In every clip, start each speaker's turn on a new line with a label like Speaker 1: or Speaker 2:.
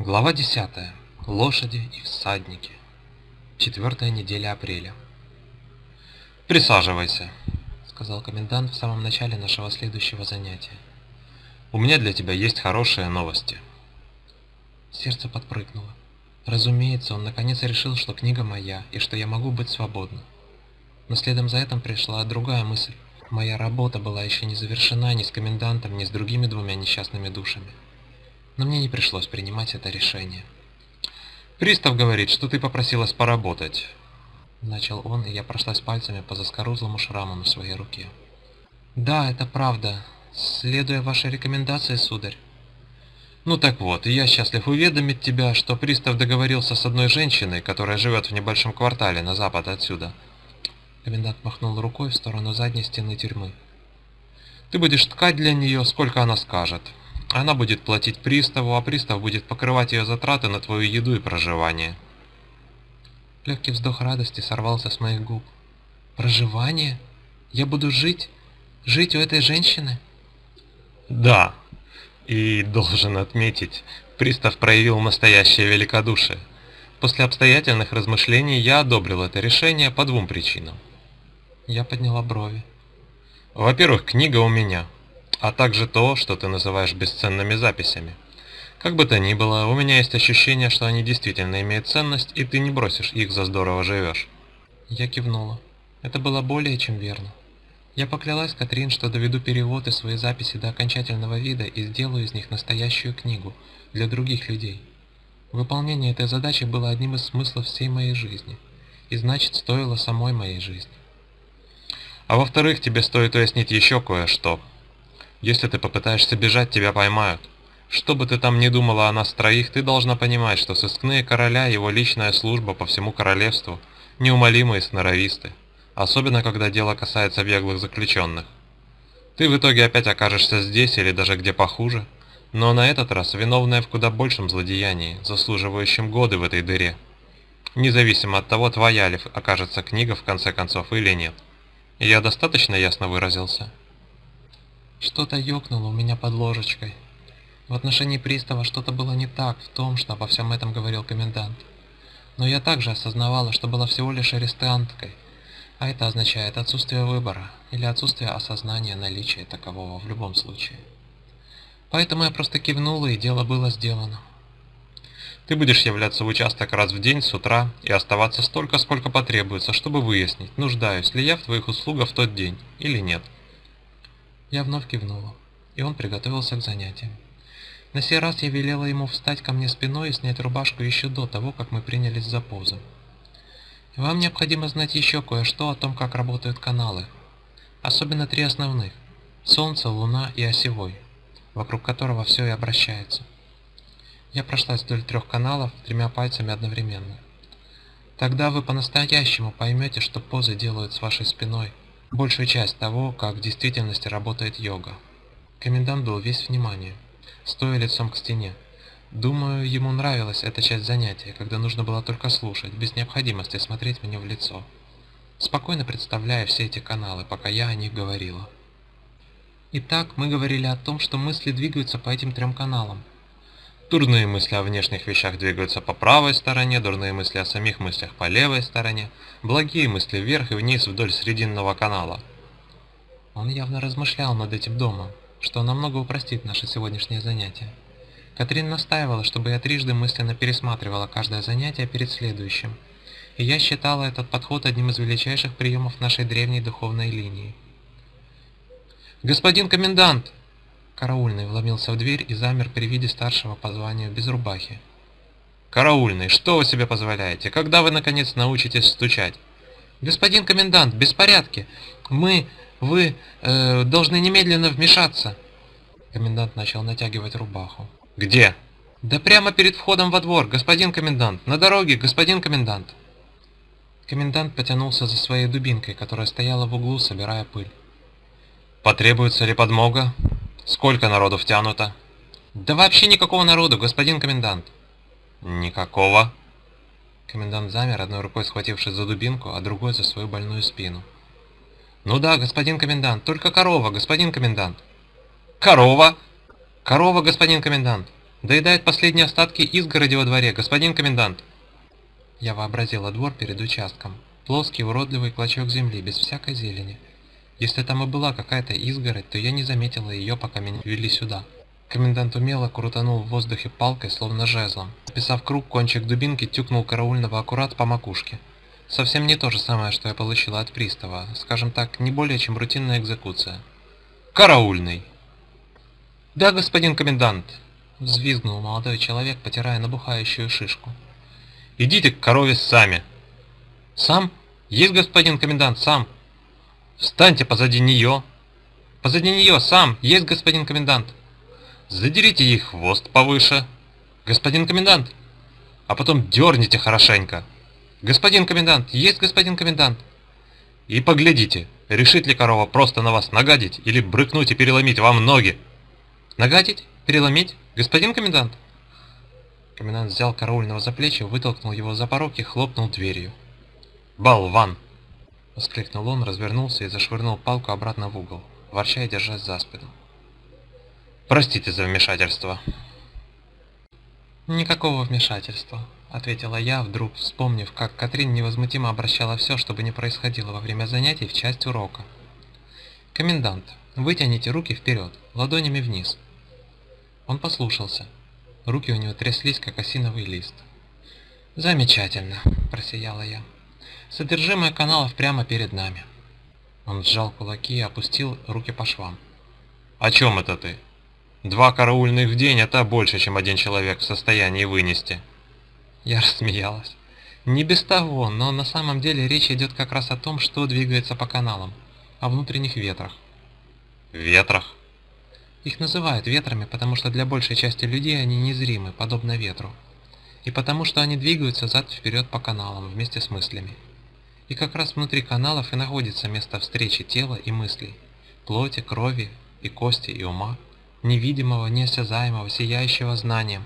Speaker 1: Глава 10. Лошади и всадники. Четвертая неделя апреля. «Присаживайся», — сказал комендант в самом начале нашего следующего занятия. «У меня для тебя есть хорошие новости». Сердце подпрыгнуло. Разумеется, он наконец решил, что книга моя, и что я могу быть свободна. Но следом за этим пришла другая мысль. Моя работа была еще не завершена ни с комендантом, ни с другими двумя несчастными душами но мне не пришлось принимать это решение. «Пристав говорит, что ты попросилась поработать», — начал он, и я прошлась пальцами по заскорузлому шраму на своей руке. «Да, это правда. Следуя вашей рекомендации, сударь». «Ну так вот, я счастлив уведомить тебя, что пристав договорился с одной женщиной, которая живет в небольшом квартале на запад отсюда». Комендант махнул рукой в сторону задней стены тюрьмы. «Ты будешь ткать для нее, сколько она скажет. Она будет платить приставу, а пристав будет покрывать ее затраты на твою еду и проживание. Легкий вздох радости сорвался с моих губ. Проживание? Я буду жить? Жить у этой женщины? Да. И должен отметить, пристав проявил настоящее великодушие. После обстоятельных размышлений я одобрил это решение по двум причинам. Я подняла брови. Во-первых, книга у меня – а также то, что ты называешь бесценными записями. Как бы то ни было, у меня есть ощущение, что они действительно имеют ценность, и ты не бросишь их за здорово живешь. Я кивнула. Это было более чем верно. Я поклялась Катрин, что доведу перевод и свои записи до окончательного вида и сделаю из них настоящую книгу для других людей. Выполнение этой задачи было одним из смыслов всей моей жизни, и значит стоило самой моей жизни. А во-вторых, тебе стоит уяснить еще кое-что, если ты попытаешься бежать, тебя поймают. Что бы ты там ни думала о нас троих, ты должна понимать, что сыскные короля и его личная служба по всему королевству неумолимые сноровисты, особенно когда дело касается беглых заключенных. Ты в итоге опять окажешься здесь или даже где похуже, но на этот раз виновная в куда большем злодеянии, заслуживающем годы в этой дыре. Независимо от того, твоя ли окажется книга в конце концов или нет. Я достаточно ясно выразился? Что-то ёкнуло у меня под ложечкой. В отношении пристава что-то было не так в том, что обо всем этом говорил комендант. Но я также осознавала, что была всего лишь арестанткой, а это означает отсутствие выбора или отсутствие осознания наличия такового в любом случае. Поэтому я просто кивнула, и дело было сделано. Ты будешь являться в участок раз в день с утра и оставаться столько, сколько потребуется, чтобы выяснить, нуждаюсь ли я в твоих услугах в тот день или нет. Я вновь кивнула, и он приготовился к занятиям. На сей раз я велела ему встать ко мне спиной и снять рубашку еще до того, как мы принялись за позу. Вам необходимо знать еще кое-что о том, как работают каналы. Особенно три основных – Солнце, Луна и Осевой, вокруг которого все и обращается. Я прошлась вдоль трех каналов тремя пальцами одновременно. Тогда вы по-настоящему поймете, что позы делают с вашей спиной – большую часть того, как в действительности работает йога. Комендант был весь внимание, стоя лицом к стене. Думаю, ему нравилась эта часть занятия, когда нужно было только слушать, без необходимости смотреть мне в лицо. Спокойно представляя все эти каналы, пока я о них говорила. Итак, мы говорили о том, что мысли двигаются по этим трем каналам. Дурные мысли о внешних вещах двигаются по правой стороне, дурные мысли о самих мыслях по левой стороне, благие мысли вверх и вниз вдоль срединного канала. Он явно размышлял над этим домом, что намного упростит наше сегодняшнее занятие. Катрин настаивала, чтобы я трижды мысленно пересматривала каждое занятие перед следующим, и я считала этот подход одним из величайших приемов нашей древней духовной линии. «Господин комендант!» Караульный вломился в дверь и замер при виде старшего по званию без рубахи. «Караульный, что вы себе позволяете? Когда вы, наконец, научитесь стучать?» «Господин комендант, беспорядки! Мы, вы, э, должны немедленно вмешаться!» Комендант начал натягивать рубаху. «Где?» «Да прямо перед входом во двор, господин комендант! На дороге, господин комендант!» Комендант потянулся за своей дубинкой, которая стояла в углу, собирая пыль. «Потребуется ли подмога?» Сколько народу втянуто? Да вообще никакого народу, господин комендант. Никакого. Комендант замер, одной рукой схватившись за дубинку, а другой за свою больную спину. Ну да, господин комендант, только корова, господин комендант. Корова? Корова, господин комендант. Доедает последние остатки изгороди во дворе, господин комендант. Я вообразила двор перед участком. Плоский уродливый клочок земли, без всякой зелени. Если там и была какая-то изгородь, то я не заметила ее, пока меня вели сюда. Комендант умело крутанул в воздухе палкой, словно жезлом. Описав круг, кончик дубинки тюкнул караульного аккурат по макушке. Совсем не то же самое, что я получила от пристава. Скажем так, не более чем рутинная экзекуция. «Караульный!» «Да, господин комендант!» Взвизгнул молодой человек, потирая набухающую шишку. «Идите к корове сами!» «Сам? Есть, господин комендант, сам!» «Встаньте позади нее!» «Позади нее, сам! Есть, господин комендант!» Задерите ей хвост повыше. Господин комендант. А потом дерните хорошенько. Господин комендант, есть господин комендант. И поглядите, решит ли корова просто на вас нагадить или брыкнуть и переломить вам ноги. Нагадить? Переломить? Господин комендант? Комендант взял караульного за плечи, вытолкнул его за порог и хлопнул дверью. «Болван!» — воскликнул он, развернулся и зашвырнул палку обратно в угол, ворча и держась за спину. Простите за вмешательство. Никакого вмешательства, ответила я, вдруг вспомнив, как Катрин невозмутимо обращала все, что бы ни происходило во время занятий в часть урока. Комендант, вытяните руки вперед, ладонями вниз. Он послушался. Руки у него тряслись, как осиновый лист. «Замечательно», – просияла я. «Содержимое каналов прямо перед нами». Он сжал кулаки и опустил руки по швам. «О чем это ты?» Два караульных в день – это больше, чем один человек в состоянии вынести. Я рассмеялась. Не без того, но на самом деле речь идет как раз о том, что двигается по каналам, о внутренних ветрах. Ветрах? Их называют ветрами, потому что для большей части людей они незримы, подобно ветру. И потому что они двигаются зад-вперед по каналам вместе с мыслями. И как раз внутри каналов и находится место встречи тела и мыслей, плоти, крови и кости и ума невидимого, неосязаемого, сияющего знанием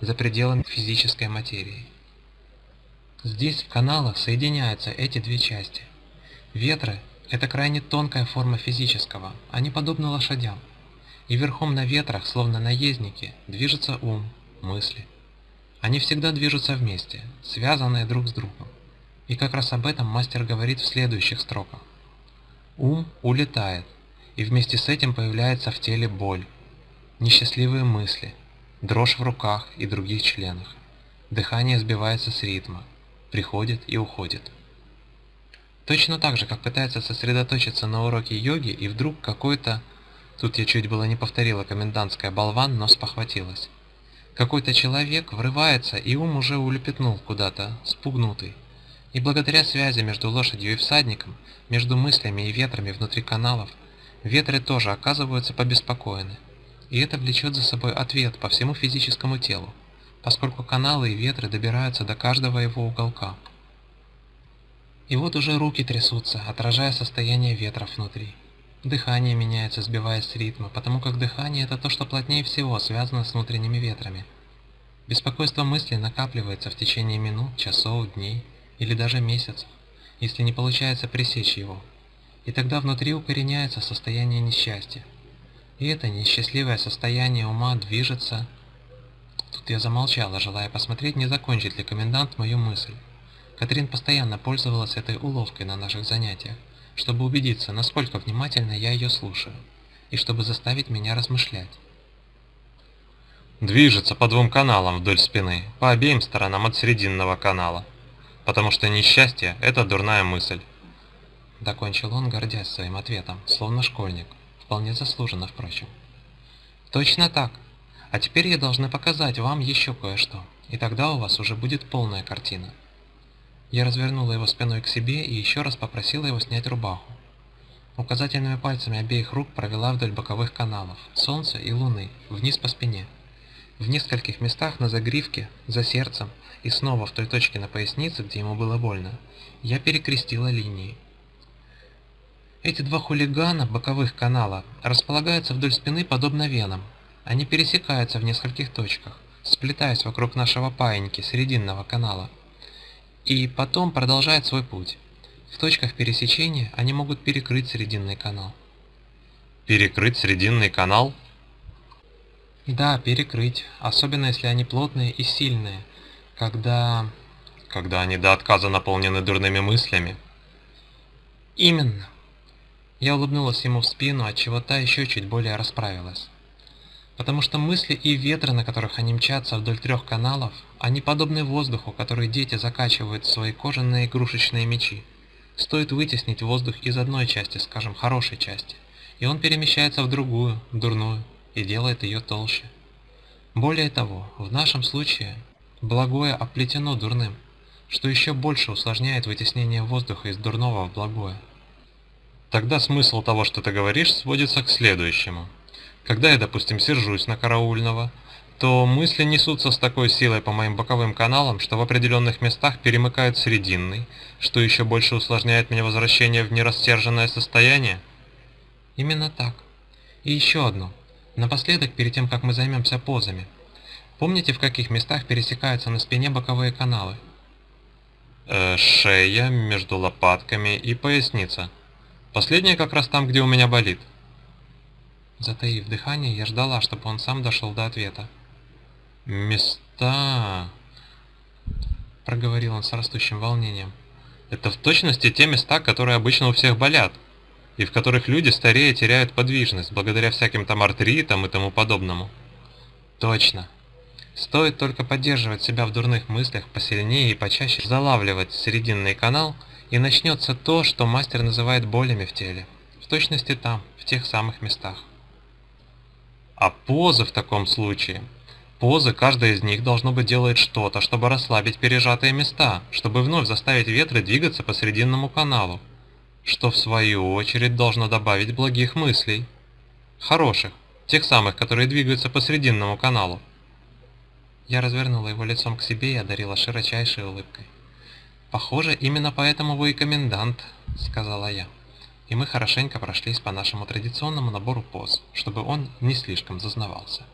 Speaker 1: за пределами физической материи. Здесь в каналах соединяются эти две части. Ветры – это крайне тонкая форма физического, они подобны лошадям. И верхом на ветрах, словно наездники, движется ум, мысли. Они всегда движутся вместе, связанные друг с другом. И как раз об этом мастер говорит в следующих строках. Ум улетает, и вместе с этим появляется в теле боль, Несчастливые мысли, дрожь в руках и других членах. Дыхание сбивается с ритма, приходит и уходит. Точно так же, как пытается сосредоточиться на уроке йоги, и вдруг какой-то... Тут я чуть было не повторила комендантская болван, но спохватилась. Какой-то человек врывается, и ум уже улепетнул куда-то, спугнутый. И благодаря связи между лошадью и всадником, между мыслями и ветрами внутри каналов, ветры тоже оказываются побеспокоены и это влечет за собой ответ по всему физическому телу, поскольку каналы и ветры добираются до каждого его уголка. И вот уже руки трясутся, отражая состояние ветров внутри. Дыхание меняется, сбиваясь с ритма, потому как дыхание – это то, что плотнее всего связано с внутренними ветрами. Беспокойство мысли накапливается в течение минут, часов, дней или даже месяцев, если не получается пресечь его. И тогда внутри укореняется состояние несчастья, и это несчастливое состояние ума движется... Тут я замолчала, желая посмотреть, не закончит ли комендант мою мысль. Катрин постоянно пользовалась этой уловкой на наших занятиях, чтобы убедиться, насколько внимательно я ее слушаю, и чтобы заставить меня размышлять. Движется по двум каналам вдоль спины, по обеим сторонам от срединного канала, потому что несчастье – это дурная мысль. Докончил он, гордясь своим ответом, словно школьник. Вполне заслуженно, впрочем. Точно так. А теперь я должна показать вам еще кое-что, и тогда у вас уже будет полная картина. Я развернула его спиной к себе и еще раз попросила его снять рубаху. Указательными пальцами обеих рук провела вдоль боковых каналов, солнца и луны, вниз по спине. В нескольких местах на загривке, за сердцем и снова в той точке на пояснице, где ему было больно, я перекрестила линии. Эти два хулигана боковых канала располагаются вдоль спины подобно венам. Они пересекаются в нескольких точках, сплетаясь вокруг нашего паиньки срединного канала. И потом продолжают свой путь. В точках пересечения они могут перекрыть срединный канал. Перекрыть срединный канал? Да, перекрыть, особенно если они плотные и сильные, когда...
Speaker 2: Когда они до отказа наполнены дурными мыслями.
Speaker 1: Именно. Я улыбнулась ему в спину, отчего та еще чуть более расправилась. Потому что мысли и ветры, на которых они мчатся вдоль трех каналов, они подобны воздуху, который дети закачивают в свои кожаные игрушечные мечи. Стоит вытеснить воздух из одной части, скажем, хорошей части, и он перемещается в другую, дурную, и делает ее толще. Более того, в нашем случае благое оплетено дурным, что еще больше усложняет вытеснение воздуха из дурного в благое.
Speaker 2: Тогда смысл того, что ты говоришь, сводится к следующему. Когда я, допустим, сержусь на караульного, то мысли несутся с такой силой по моим боковым каналам, что в определенных местах перемыкают срединный, что еще больше усложняет мне возвращение в нерастерженное состояние?
Speaker 1: Именно так. И еще одно. Напоследок, перед тем, как мы займемся позами. Помните, в каких местах пересекаются на спине боковые каналы?
Speaker 2: Э, шея, между лопатками и поясница. Последняя как раз там, где у меня болит.
Speaker 1: Затаив дыхание, я ждала, чтобы он сам дошел до ответа.
Speaker 2: «Места...»
Speaker 1: — проговорил он с растущим волнением.
Speaker 2: «Это в точности те места, которые обычно у всех болят, и в которых люди старее теряют подвижность, благодаря всяким там артритам и тому подобному».
Speaker 1: «Точно. Стоит только поддерживать себя в дурных мыслях посильнее и почаще залавливать срединный канал, и начнется то, что мастер называет болями в теле. В точности там, в тех самых местах.
Speaker 2: А позы в таком случае? Позы, каждая из них должно быть делает что-то, чтобы расслабить пережатые места, чтобы вновь заставить ветры двигаться по срединному каналу, что в свою очередь должно добавить благих мыслей. Хороших, тех самых, которые двигаются по срединному каналу.
Speaker 1: Я развернула его лицом к себе и одарила широчайшей улыбкой. «Похоже, именно поэтому вы и комендант», — сказала я и мы хорошенько прошлись по нашему традиционному набору поз, чтобы он не слишком зазнавался.